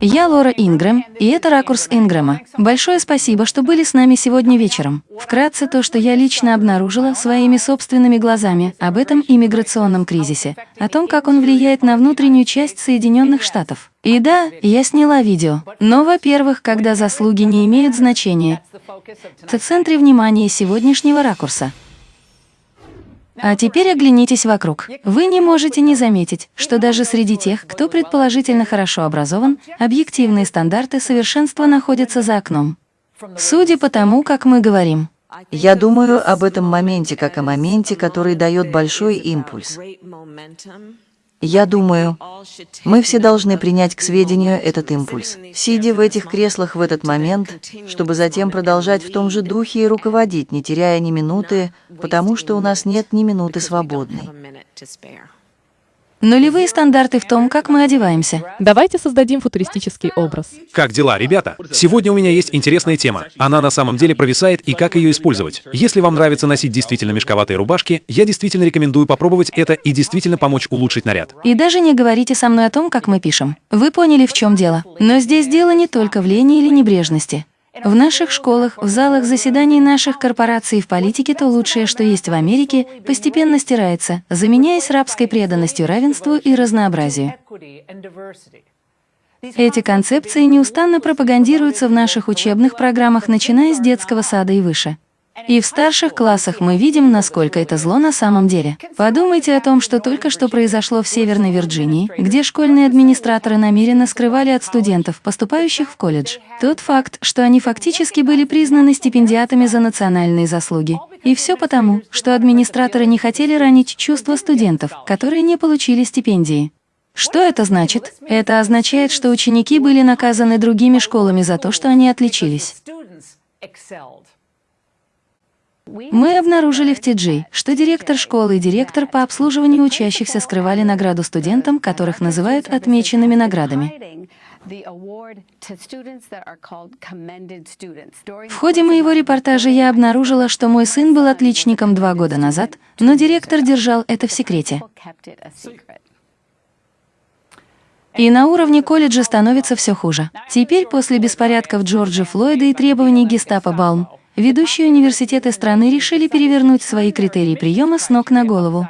Я Лора Ингрэм, и это «Ракурс Ингрэма». Большое спасибо, что были с нами сегодня вечером. Вкратце то, что я лично обнаружила своими собственными глазами об этом иммиграционном кризисе, о том, как он влияет на внутреннюю часть Соединенных Штатов. И да, я сняла видео. Но, во-первых, когда заслуги не имеют значения, в центре внимания сегодняшнего ракурса. А теперь оглянитесь вокруг. Вы не можете не заметить, что даже среди тех, кто предположительно хорошо образован, объективные стандарты совершенства находятся за окном. Судя по тому, как мы говорим. Я думаю об этом моменте как о моменте, который дает большой импульс. Я думаю, мы все должны принять к сведению этот импульс, сидя в этих креслах в этот момент, чтобы затем продолжать в том же духе и руководить, не теряя ни минуты, потому что у нас нет ни минуты свободной. Нулевые стандарты в том, как мы одеваемся. Давайте создадим футуристический образ. Как дела, ребята? Сегодня у меня есть интересная тема. Она на самом деле провисает и как ее использовать. Если вам нравится носить действительно мешковатые рубашки, я действительно рекомендую попробовать это и действительно помочь улучшить наряд. И даже не говорите со мной о том, как мы пишем. Вы поняли, в чем дело. Но здесь дело не только в лени или небрежности. В наших школах, в залах заседаний наших корпораций в политике то лучшее, что есть в Америке, постепенно стирается, заменяясь рабской преданностью равенству и разнообразию. Эти концепции неустанно пропагандируются в наших учебных программах, начиная с детского сада и выше. И в старших классах мы видим, насколько это зло на самом деле. Подумайте о том, что только что произошло в Северной Вирджинии, где школьные администраторы намеренно скрывали от студентов, поступающих в колледж, тот факт, что они фактически были признаны стипендиатами за национальные заслуги. И все потому, что администраторы не хотели ранить чувства студентов, которые не получили стипендии. Что это значит? Это означает, что ученики были наказаны другими школами за то, что они отличились. Мы обнаружили в TG, что директор школы и директор по обслуживанию учащихся скрывали награду студентам, которых называют отмеченными наградами. В ходе моего репортажа я обнаружила, что мой сын был отличником два года назад, но директор держал это в секрете. И на уровне колледжа становится все хуже. Теперь, после беспорядков Джорджа Флойда и требований гестапо Балм, Ведущие университеты страны решили перевернуть свои критерии приема с ног на голову.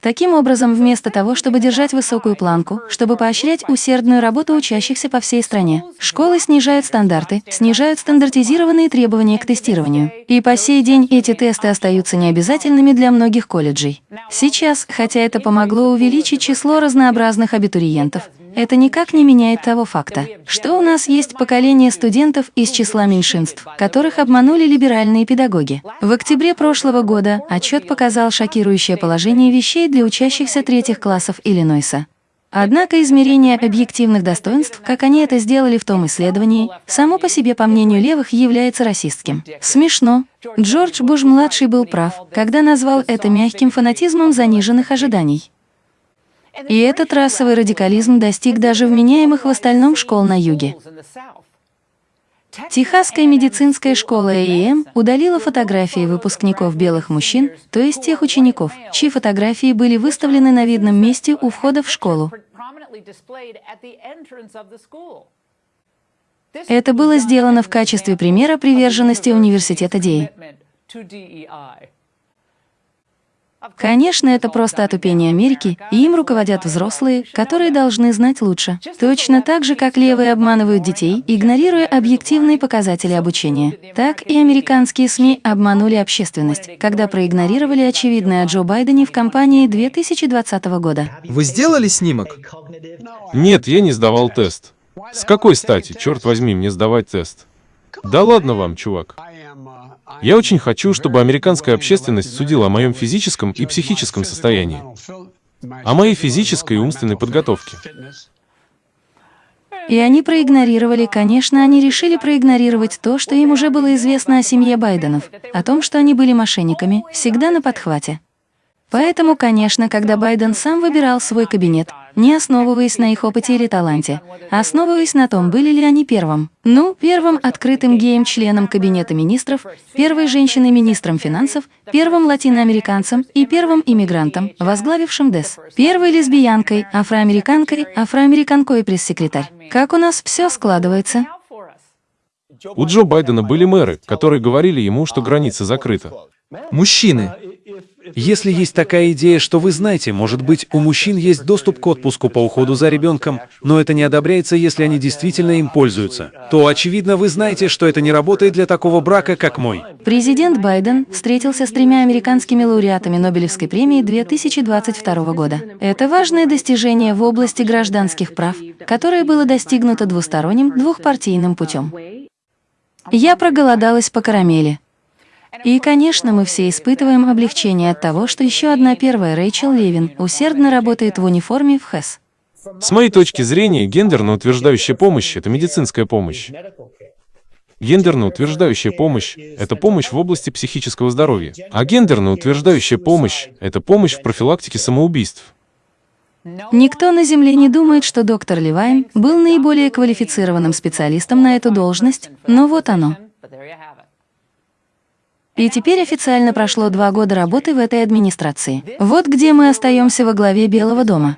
Таким образом, вместо того, чтобы держать высокую планку, чтобы поощрять усердную работу учащихся по всей стране, школы снижают стандарты, снижают стандартизированные требования к тестированию. И по сей день эти тесты остаются необязательными для многих колледжей. Сейчас, хотя это помогло увеличить число разнообразных абитуриентов, это никак не меняет того факта, что у нас есть поколение студентов из числа меньшинств, которых обманули либеральные педагоги. В октябре прошлого года отчет показал шокирующее положение вещей для учащихся третьих классов Иллинойса. Однако измерение объективных достоинств, как они это сделали в том исследовании, само по себе, по мнению левых, является расистским. Смешно. Джордж Буш-младший был прав, когда назвал это мягким фанатизмом заниженных ожиданий. И этот расовый радикализм достиг даже вменяемых в остальном школ на юге. Техасская медицинская школа АИМ удалила фотографии выпускников белых мужчин, то есть тех учеников, чьи фотографии были выставлены на видном месте у входа в школу. Это было сделано в качестве примера приверженности университета Дей. Конечно, это просто отупение Америки, и им руководят взрослые, которые должны знать лучше. Точно так же, как левые обманывают детей, игнорируя объективные показатели обучения. Так и американские СМИ обманули общественность, когда проигнорировали очевидное о Джо Байдене в кампании 2020 года. Вы сделали снимок? Нет, я не сдавал тест. С какой стати, черт возьми, мне сдавать тест? Да ладно вам, чувак. Я очень хочу, чтобы американская общественность судила о моем физическом и психическом состоянии, о моей физической и умственной подготовке. И они проигнорировали, конечно, они решили проигнорировать то, что им уже было известно о семье Байденов, о том, что они были мошенниками, всегда на подхвате. Поэтому, конечно, когда Байден сам выбирал свой кабинет, не основываясь на их опыте или таланте, а основываясь на том, были ли они первым. Ну, первым открытым геем-членом Кабинета министров, первой женщиной-министром финансов, первым латиноамериканцем и первым иммигрантом, возглавившим ДЭС, первой лесбиянкой, афроамериканкой, афроамериканкой пресс-секретарь. Как у нас все складывается? У Джо Байдена были мэры, которые говорили ему, что граница закрыта. Мужчины, Если есть такая идея, что вы знаете, может быть, у мужчин есть доступ к отпуску по уходу за ребенком, но это не одобряется, если они действительно им пользуются, то, очевидно, вы знаете, что это не работает для такого брака, как мой. Президент Байден встретился с тремя американскими лауреатами Нобелевской премии 2022 года. Это важное достижение в области гражданских прав, которое было достигнуто двусторонним двухпартийным путем. Я проголодалась по карамели. И, конечно, мы все испытываем облегчение от того, что еще одна первая Рэйчел Левин усердно работает в униформе в ХЭС. С моей точки зрения, гендерно утверждающая помощь — это медицинская помощь. Гендерно утверждающая помощь — это помощь в области психического здоровья. А гендерно утверждающая помощь — это помощь в профилактике самоубийств. Никто на Земле не думает, что доктор Левайн был наиболее квалифицированным специалистом на эту должность, но вот оно. И теперь официально прошло два года работы в этой администрации. Вот где мы остаемся во главе Белого дома.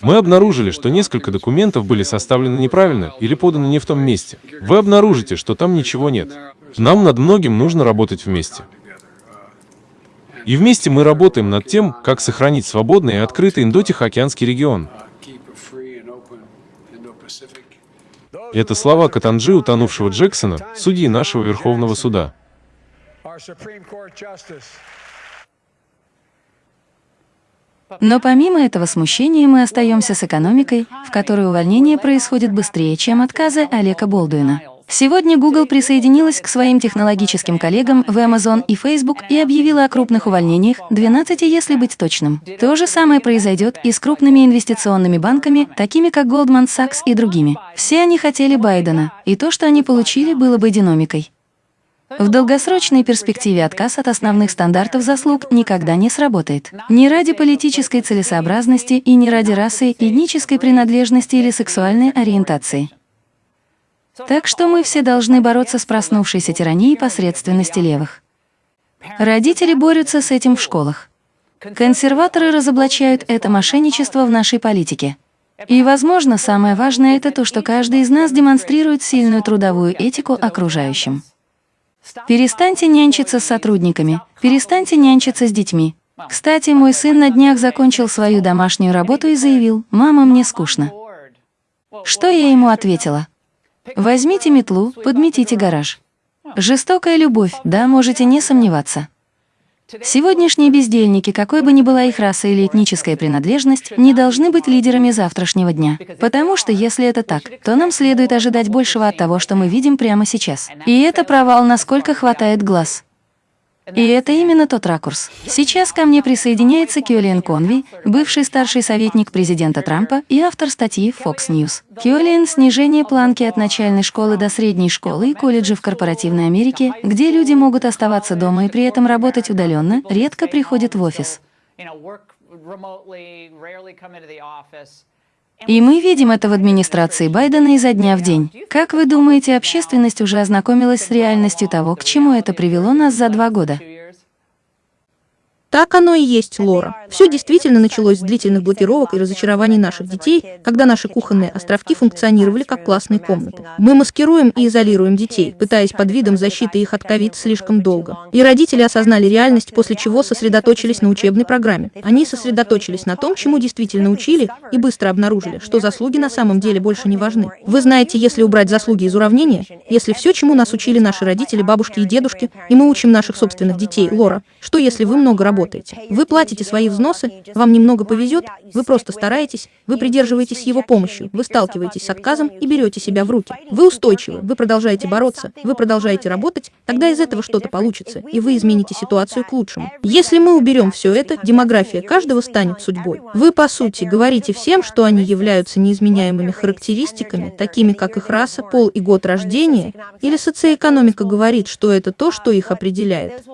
Мы обнаружили, что несколько документов были составлены неправильно или поданы не в том месте. Вы обнаружите, что там ничего нет. Нам над многим нужно работать вместе. И вместе мы работаем над тем, как сохранить свободный и открытый Индо-Тихоокеанский регион. Это слова Катанджи, утонувшего Джексона, судьи нашего Верховного суда. Но помимо этого смущения мы остаемся с экономикой, в которой увольнение происходит быстрее, чем отказы Олега Болдуина. Сегодня Google присоединилась к своим технологическим коллегам в Amazon и Facebook и объявила о крупных увольнениях, 12, если быть точным. То же самое произойдет и с крупными инвестиционными банками, такими как Goldman Sachs и другими. Все они хотели Байдена, и то, что они получили, было бы динамикой. В долгосрочной перспективе отказ от основных стандартов заслуг никогда не сработает. Ни ради политической целесообразности и ни ради расы, этнической принадлежности или сексуальной ориентации. Так что мы все должны бороться с проснувшейся тиранией посредственности левых. Родители борются с этим в школах. Консерваторы разоблачают это мошенничество в нашей политике. И, возможно, самое важное — это то, что каждый из нас демонстрирует сильную трудовую этику окружающим. Перестаньте нянчиться с сотрудниками, перестаньте нянчиться с детьми. Кстати, мой сын на днях закончил свою домашнюю работу и заявил, «Мама, мне скучно». Что я ему ответила? Возьмите метлу, подметите гараж. Жестокая любовь, да, можете не сомневаться. Сегодняшние бездельники, какой бы ни была их раса или этническая принадлежность, не должны быть лидерами завтрашнего дня. Потому что если это так, то нам следует ожидать большего от того, что мы видим прямо сейчас. И это провал, насколько хватает глаз. И это именно тот ракурс. Сейчас ко мне присоединяется Киолиан Конви, бывший старший советник президента Трампа и автор статьи Fox News. Киолиан «Снижение планки от начальной школы до средней школы и колледжа в корпоративной Америке, где люди могут оставаться дома и при этом работать удаленно, редко приходят в офис». И мы видим это в администрации Байдена изо дня в день. Как вы думаете, общественность уже ознакомилась с реальностью того, к чему это привело нас за два года? Так оно и есть, Лора. Все действительно началось с длительных блокировок и разочарований наших детей, когда наши кухонные островки функционировали как классные комнаты. Мы маскируем и изолируем детей, пытаясь под видом защиты их от ковид слишком долго. И родители осознали реальность, после чего сосредоточились на учебной программе. Они сосредоточились на том, чему действительно учили, и быстро обнаружили, что заслуги на самом деле больше не важны. Вы знаете, если убрать заслуги из уравнения, если все, чему нас учили наши родители, бабушки и дедушки, и мы учим наших собственных детей, Лора, что если вы много работаете? Работаете. Вы платите свои взносы, вам немного повезет, вы просто стараетесь, вы придерживаетесь его помощью, вы сталкиваетесь с отказом и берете себя в руки. Вы устойчивы, вы продолжаете бороться, вы продолжаете работать, тогда из этого что-то получится, и вы измените ситуацию к лучшему. Если мы уберем все это, демография каждого станет судьбой. Вы, по сути, говорите всем, что они являются неизменяемыми характеристиками, такими как их раса, пол и год рождения, или социоэкономика говорит, что это то, что их определяет.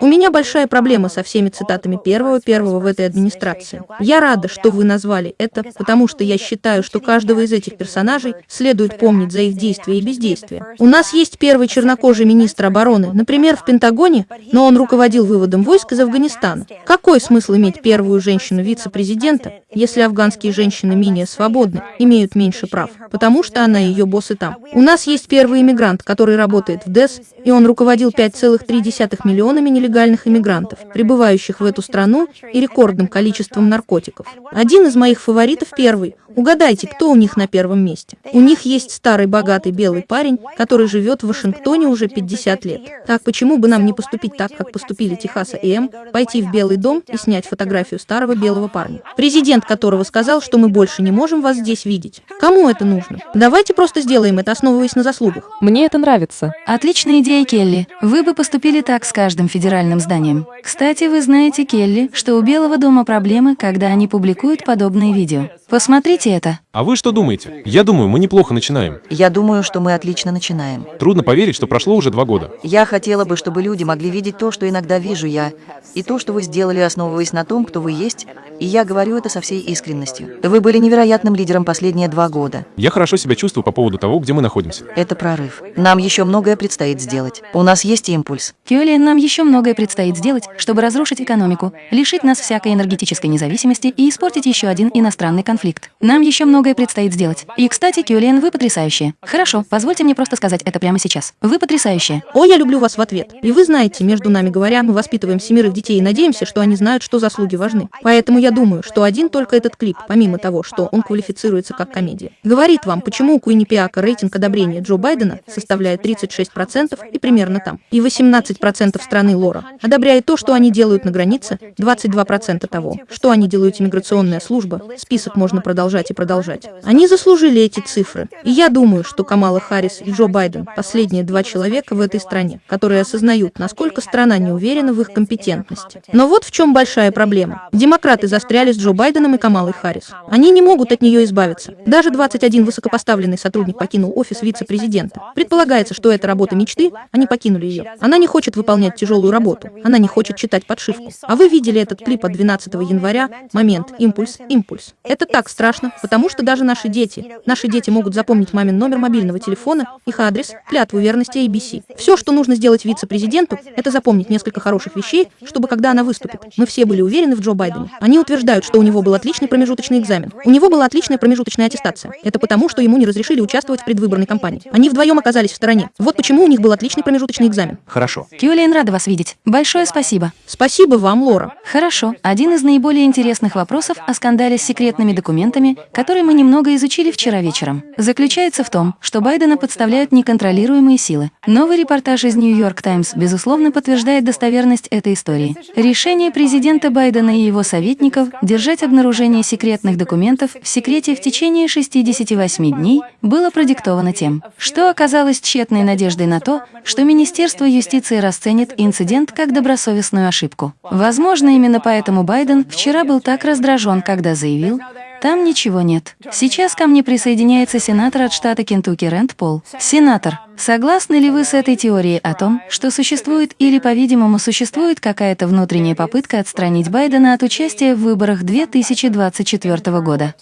У меня большая проблема со всеми цитатами первого-первого в этой администрации. Я рада, что вы назвали это, потому что я считаю, что каждого из этих персонажей следует помнить за их действия и бездействия. У нас есть первый чернокожий министр обороны, например, в Пентагоне, но он руководил выводом войск из Афганистана. Какой смысл иметь первую женщину вице-президента, если афганские женщины менее свободны, имеют меньше прав, потому что она ее босс и там? У нас есть первый иммигрант, который работает в ДЭС, и он руководил 5,3 миллионами нелегальных иммигрантов, прибывающих в эту страну, и рекордным количеством наркотиков. Один из моих фаворитов первый. Угадайте, кто у них на первом месте? У них есть старый богатый белый парень, который живет в Вашингтоне уже 50 лет. Так почему бы нам не поступить так, как поступили Техаса и М, пойти в Белый дом и снять фотографию старого белого парня, президент которого сказал, что мы больше не можем вас здесь видеть? Кому это нужно? Давайте просто сделаем это, основываясь на заслугах. Мне это нравится. Отличная идея, Келли. Вы бы поступили так с каждым федеральным зданием. Кстати, вы знаете, Келли, что у Белого дома проблемы, когда они публикуют подобные видео. Посмотрите это. А вы что думаете? Я думаю, мы неплохо начинаем. Я думаю, что мы отлично начинаем. Трудно поверить, что прошло уже два года. Я хотела бы, чтобы люди могли видеть то, что иногда вижу я, и то, что вы сделали, основываясь на том, кто вы есть, и я говорю это со всей искренностью. Вы были невероятным лидером последние два года. Я хорошо себя чувствую по поводу того, где мы находимся. Это прорыв. Нам еще многое предстоит сделать. У нас есть импульс. Кюлиан, нам еще многое предстоит сделать, чтобы разрушить экономику, лишить нас всякой энергетической независимости и испортить еще один иностранный конфликт. Нам еще многое предстоит сделать. И, кстати, Кюлиан, вы потрясающие. Хорошо, позвольте мне просто сказать это прямо сейчас. Вы потрясающие. О, я люблю вас в ответ. И вы знаете, между нами говоря, мы воспитываем семерых детей и надеемся, что они знают, что заслуги важны. Поэтому я думаю, что один только этот клип, помимо того, что он квалифицируется как комедия, говорит вам, почему у Куиннипиака рейтинг одобрения Джо Байдена составляет 36% и примерно там, и 18% страны Лора одобряет то, что они делают на границе, 22% того, что они делают иммиграционная служба, список можно продолжать и продолжать. Они заслужили эти цифры. И я думаю, что Камала Харрис и Джо Байден – последние два человека в этой стране, которые осознают, насколько страна не уверена в их компетентности. Но вот в чем большая проблема. Демократы застряли с Джо Байденом и Камалой Харрис. Они не могут от нее избавиться. Даже 21 высокопоставленный сотрудник покинул офис вице-президента. Предполагается, что это работа мечты, они покинули ее. Она не хочет выполнять тяжелую работу, она не хочет читать подшивку. А вы видели этот клип от 12 января? Момент, импульс, импульс. Это так страшно, потому что даже наши дети, наши дети могут запомнить мамин номер мобильного телефона, их адрес, клятву верности ABC. Все, что нужно сделать вице-президенту, это запомнить несколько хороших вещей, чтобы когда она выступит, мы все были уверены в Джо Байдене. Они утверждают, что у него был отличный промежуточный экзамен. У него была отличная промежуточная аттестация. Это потому, что ему не разрешили участвовать в предвыборной кампании. Они вдвоем оказались в стороне. Вот почему у них был отличный промежуточный экзамен. Хорошо. Кюлиан, рада вас видеть. Большое спасибо. Спасибо вам, Лора. Хорошо. Один из наиболее интересных вопросов о скандале с секретными документами, который мы немного изучили вчера вечером, заключается в том, что Байдена подставляют неконтролируемые силы. Новый репортаж из Нью-Йорк Таймс, безусловно, подтверждает достоверность этой истории. Решение президента Байдена и его советников держать обнаружение секретных документов в секрете в течение 68 дней было продиктовано тем, что оказалось тщетной надеждой на то, что Министерство юстиции расценит инцидент как добросовестную ошибку. Возможно, именно поэтому Байден вчера был так раздражен, когда заявил, там ничего нет. Сейчас ко мне присоединяется сенатор от штата Кентукки Рэнд Пол. Сенатор, согласны ли вы с этой теорией о том, что существует или, по-видимому, существует какая-то внутренняя попытка отстранить Байдена от участия в выборах 2024 года?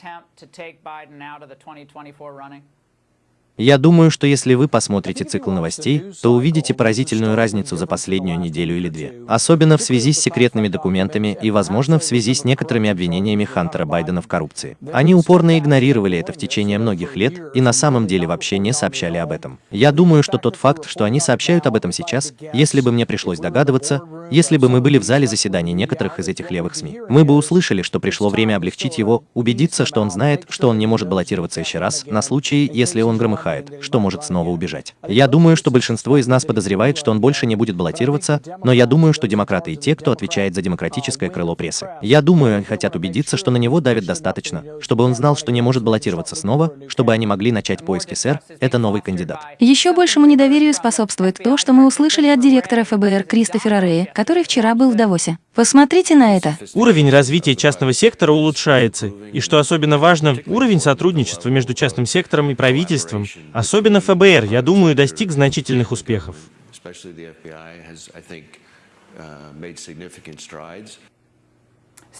Я думаю, что если вы посмотрите цикл новостей, то увидите поразительную разницу за последнюю неделю или две. Особенно в связи с секретными документами и, возможно, в связи с некоторыми обвинениями Хантера Байдена в коррупции. Они упорно игнорировали это в течение многих лет и на самом деле вообще не сообщали об этом. Я думаю, что тот факт, что они сообщают об этом сейчас, если бы мне пришлось догадываться, если бы мы были в зале заседаний некоторых из этих левых СМИ, мы бы услышали, что пришло время облегчить его, убедиться, что он знает, что он не может баллотироваться еще раз, на случай, если он громыхает, что может снова убежать. Я думаю, что большинство из нас подозревает, что он больше не будет баллотироваться, но я думаю, что демократы и те, кто отвечает за демократическое крыло прессы. Я думаю, они хотят убедиться, что на него давит достаточно, чтобы он знал, что не может баллотироваться снова, чтобы они могли начать поиски, сэр, это новый кандидат. Еще большему недоверию способствует то, что мы услышали от директора ФБР Кристофера Рея, который вчера был в Давосе. Посмотрите на это. Уровень развития частного сектора улучшается, и что особенно важно, уровень сотрудничества между частным сектором и правительством, особенно ФБР, я думаю, достиг значительных успехов.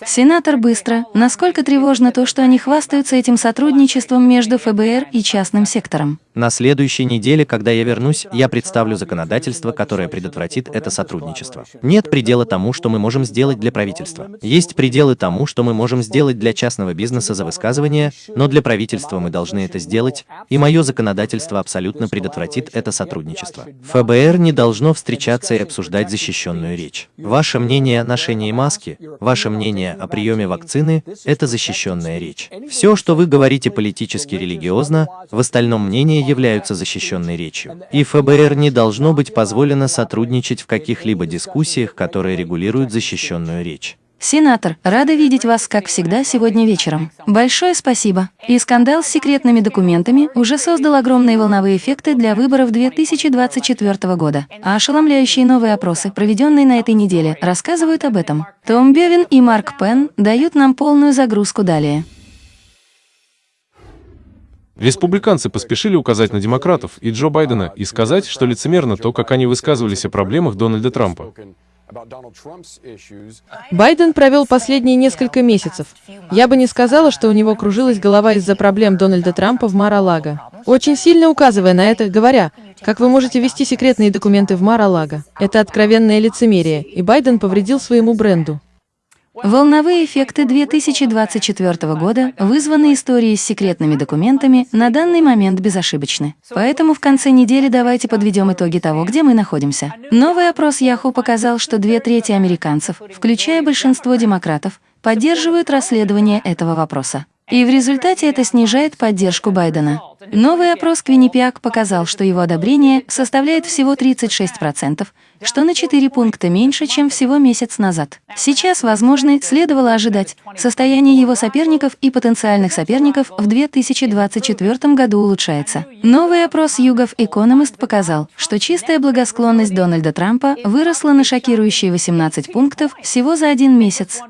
Сенатор быстро. Насколько тревожно то, что они хвастаются этим сотрудничеством между ФБР и частным сектором? На следующей неделе, когда я вернусь, я представлю законодательство, которое предотвратит это сотрудничество. Нет предела тому, что мы можем сделать для правительства. Есть пределы тому, что мы можем сделать для частного бизнеса за высказывание, но для правительства мы должны это сделать, и мое законодательство абсолютно предотвратит это сотрудничество. ФБР не должно встречаться и обсуждать защищенную речь. Ваше мнение о ношении маски, ваше мнение о приеме вакцины – это защищенная речь. Все, что вы говорите политически религиозно, в остальном мнение являются защищенной речью. И ФБР не должно быть позволено сотрудничать в каких-либо дискуссиях, которые регулируют защищенную речь. Сенатор, рада видеть вас, как всегда, сегодня вечером. Большое спасибо. И скандал с секретными документами уже создал огромные волновые эффекты для выборов 2024 года. А ошеломляющие новые опросы, проведенные на этой неделе, рассказывают об этом. Том Бевин и Марк Пен дают нам полную загрузку далее. Республиканцы поспешили указать на демократов и Джо Байдена и сказать, что лицемерно то, как они высказывались о проблемах Дональда Трампа. Байден провел последние несколько месяцев. Я бы не сказала, что у него кружилась голова из-за проблем Дональда Трампа в Мар-а-Лаго. Очень сильно указывая на это, говоря, как вы можете вести секретные документы в Мар-а-Лаго. Это откровенное лицемерие, и Байден повредил своему бренду. Волновые эффекты 2024 года, вызванные историей с секретными документами, на данный момент безошибочны. Поэтому в конце недели давайте подведем итоги того, где мы находимся. Новый опрос Yahoo показал, что две трети американцев, включая большинство демократов, поддерживают расследование этого вопроса. И в результате это снижает поддержку Байдена. Новый опрос Квиннипиак показал, что его одобрение составляет всего 36%, что на 4 пункта меньше, чем всего месяц назад. Сейчас, возможно, следовало ожидать, состояние его соперников и потенциальных соперников в 2024 году улучшается. Новый опрос Югов Economist показал, что чистая благосклонность Дональда Трампа выросла на шокирующие 18 пунктов всего за один месяц.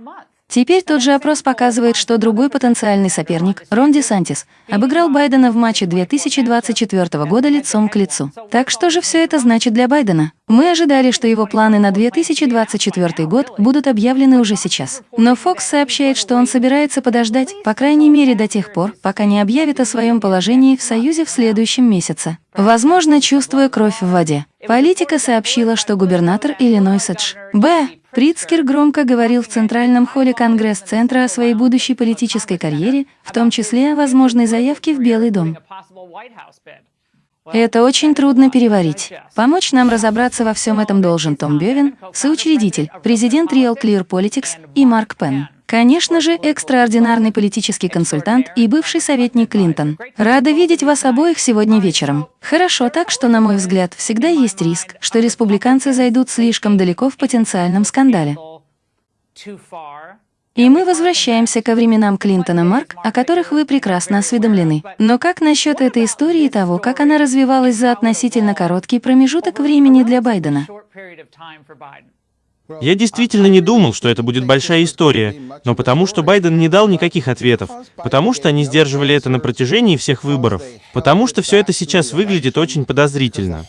Теперь тот же опрос показывает, что другой потенциальный соперник, Рон Десантис, обыграл Байдена в матче 2024 года лицом к лицу. Так что же все это значит для Байдена? Мы ожидали, что его планы на 2024 год будут объявлены уже сейчас. Но Фокс сообщает, что он собирается подождать, по крайней мере до тех пор, пока не объявит о своем положении в Союзе в следующем месяце. Возможно, чувствуя кровь в воде. Политика сообщила, что губернатор Иллинойса Дж. Б. Прицкер громко говорил в Центральном холле Конгресс-центра о своей будущей политической карьере, в том числе о возможной заявке в Белый дом. Это очень трудно переварить. Помочь нам разобраться во всем этом должен Том Бевин, соучредитель, президент Real Clear Politics и Марк Пен. Конечно же, экстраординарный политический консультант и бывший советник Клинтон. Рада видеть вас обоих сегодня вечером. Хорошо, так что, на мой взгляд, всегда есть риск, что республиканцы зайдут слишком далеко в потенциальном скандале. И мы возвращаемся ко временам Клинтона Марк, о которых вы прекрасно осведомлены. Но как насчет этой истории и того, как она развивалась за относительно короткий промежуток времени для Байдена? Я действительно не думал, что это будет большая история, но потому что Байден не дал никаких ответов, потому что они сдерживали это на протяжении всех выборов, потому что все это сейчас выглядит очень подозрительно.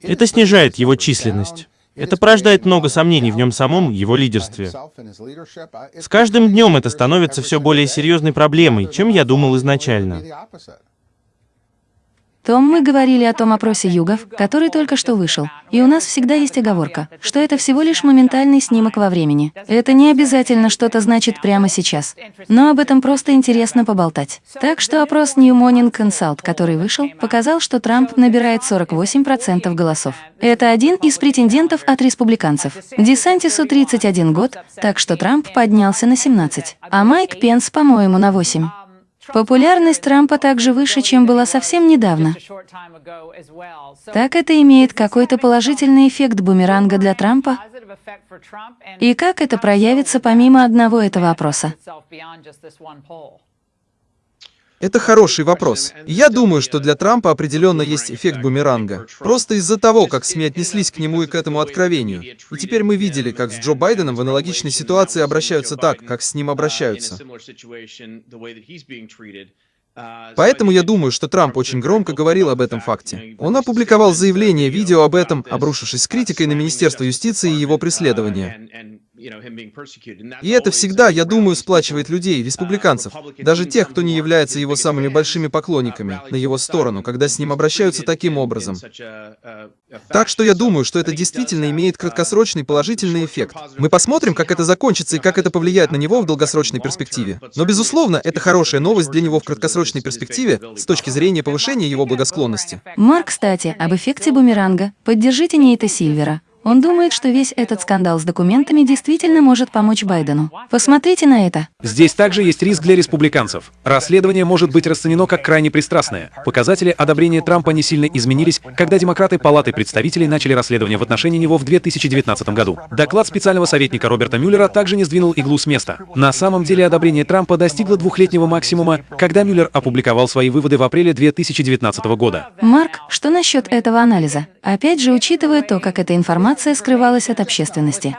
Это снижает его численность. Это порождает много сомнений в нем самом, его лидерстве. С каждым днем это становится все более серьезной проблемой, чем я думал изначально. Том, мы говорили о том опросе югов, который только что вышел. И у нас всегда есть оговорка, что это всего лишь моментальный снимок во времени. Это не обязательно что-то значит прямо сейчас. Но об этом просто интересно поболтать. Так что опрос New Morning Consult, который вышел, показал, что Трамп набирает 48% голосов. Это один из претендентов от республиканцев. Десантису 31 год, так что Трамп поднялся на 17. А Майк Пенс, по-моему, на 8. Популярность Трампа также выше, чем была совсем недавно. Так это имеет какой-то положительный эффект бумеранга для Трампа? И как это проявится помимо одного этого опроса? Это хороший вопрос. Я думаю, что для Трампа определенно есть эффект бумеранга. Просто из-за того, как СМИ отнеслись к нему и к этому откровению. И теперь мы видели, как с Джо Байденом в аналогичной ситуации обращаются так, как с ним обращаются. Поэтому я думаю, что Трамп очень громко говорил об этом факте. Он опубликовал заявление, видео об этом, обрушившись с критикой на Министерство юстиции и его преследование. И это всегда, я думаю, сплачивает людей, республиканцев, даже тех, кто не является его самыми большими поклонниками, на его сторону, когда с ним обращаются таким образом. Так что я думаю, что это действительно имеет краткосрочный положительный эффект. Мы посмотрим, как это закончится и как это повлияет на него в долгосрочной перспективе. Но, безусловно, это хорошая новость для него в краткосрочной перспективе с точки зрения повышения его благосклонности. Марк, кстати, об эффекте бумеранга. Поддержите Нейта Сильвера. Он думает, что весь этот скандал с документами действительно может помочь Байдену. Посмотрите на это. Здесь также есть риск для республиканцев. Расследование может быть расценено как крайне пристрастное. Показатели одобрения Трампа не сильно изменились, когда демократы Палаты представителей начали расследование в отношении него в 2019 году. Доклад специального советника Роберта Мюллера также не сдвинул иглу с места. На самом деле одобрение Трампа достигло двухлетнего максимума, когда Мюллер опубликовал свои выводы в апреле 2019 года. Марк, что насчет этого анализа? Опять же, учитывая то, как эта информация скрывалась от общественности.